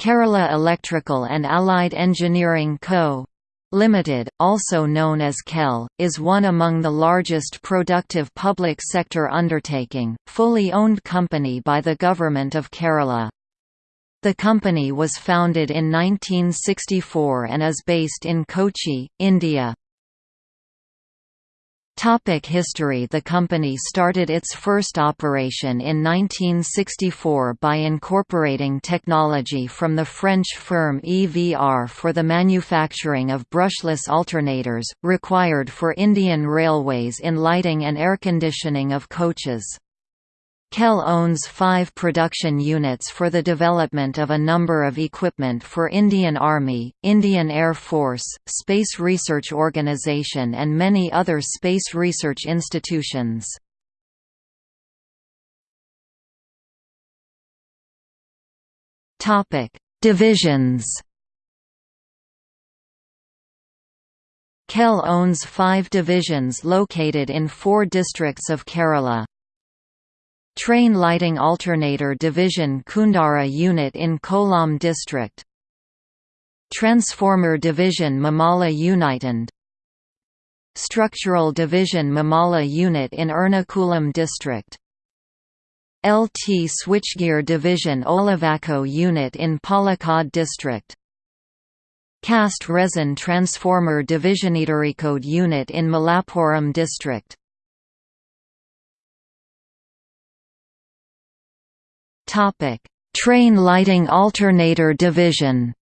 Kerala Electrical and Allied Engineering Co. Limited, also known as KEL, is one among the largest productive public sector undertaking, fully owned company by the Government of Kerala. The company was founded in 1964 and is based in Kochi, India. Topic history The company started its first operation in 1964 by incorporating technology from the French firm EVR for the manufacturing of brushless alternators, required for Indian Railways in lighting and air conditioning of coaches. KEL owns five production units for the development of a number of equipment for Indian Army, Indian Air Force, Space Research Organisation and many other space research institutions. Divisions KEL owns five divisions located in four districts of Kerala. Train Lighting Alternator Division Kundara Unit in Kollam District. Transformer Division Mamala United Structural Division Mamala Unit in Ernakulam District. LT Switchgear Division Olavakkode Unit in Palakkad District. Cast Resin Transformer Division Code Unit in Malappuram District Topic: Train Lighting Alternator Division.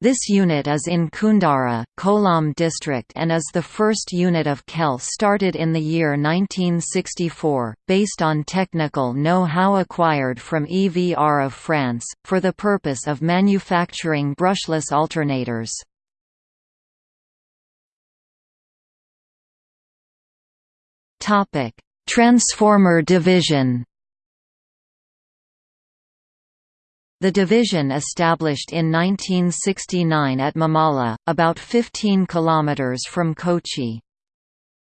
This unit is in Kundara, Kollam district and is the first unit of KEL started in the year 1964, based on technical know-how acquired from EVR of France, for the purpose of manufacturing brushless alternators. Transformer Division The division established in 1969 at Mamala, about 15 km from Kochi.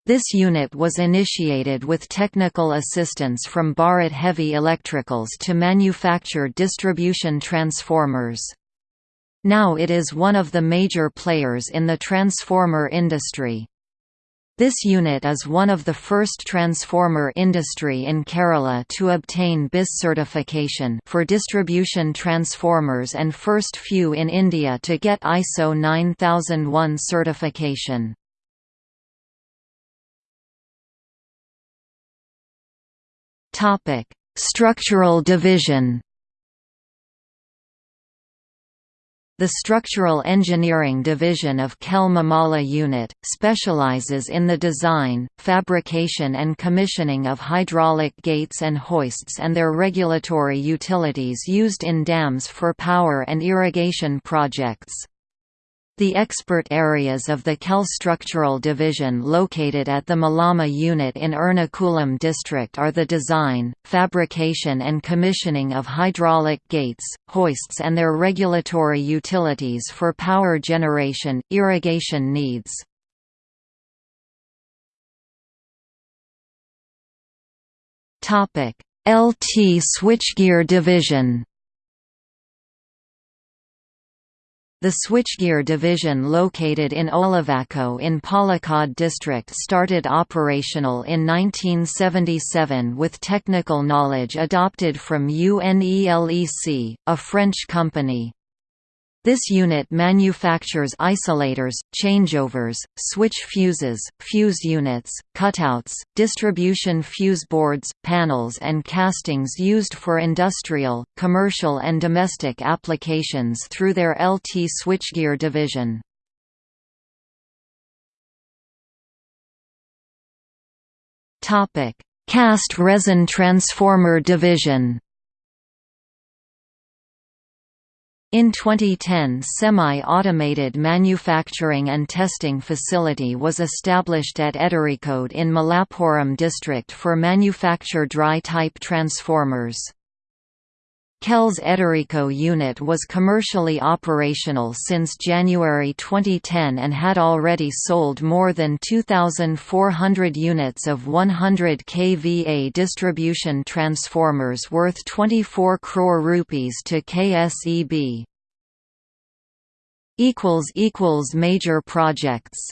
This unit was initiated with technical assistance from Bharat Heavy Electricals to manufacture distribution transformers. Now it is one of the major players in the transformer industry. This unit is one of the first transformer industry in Kerala to obtain BIS certification for distribution transformers and first few in India to get ISO 9001 certification. Structural division The Structural Engineering Division of KEL Mamala Unit, specializes in the design, fabrication and commissioning of hydraulic gates and hoists and their regulatory utilities used in dams for power and irrigation projects. The expert areas of the KEL Structural Division located at the Mamala unit in Ernakulam district are the design, fabrication and commissioning of hydraulic gates, hoists and their regulatory utilities for power generation, irrigation needs. LT Switchgear Division The switchgear division located in Olavakkode in Palakkad district started operational in 1977 with technical knowledge adopted from UNELEC, a French company. This unit manufactures isolators, changeovers, switch fuses, fuse units, cutouts, distribution fuse boards, panels and castings used for industrial, commercial and domestic applications through their LT switchgear division. Cast resin transformer division In 2010 semi-automated manufacturing and testing facility was established at Edarikode in Malappuram district for manufacture dry-type transformers. KEL's Edarikode unit was commercially operational since January 2010 and had already sold more than 2,400 units of 100 kVA distribution transformers worth 24 crore rupees to KSEB. Major projects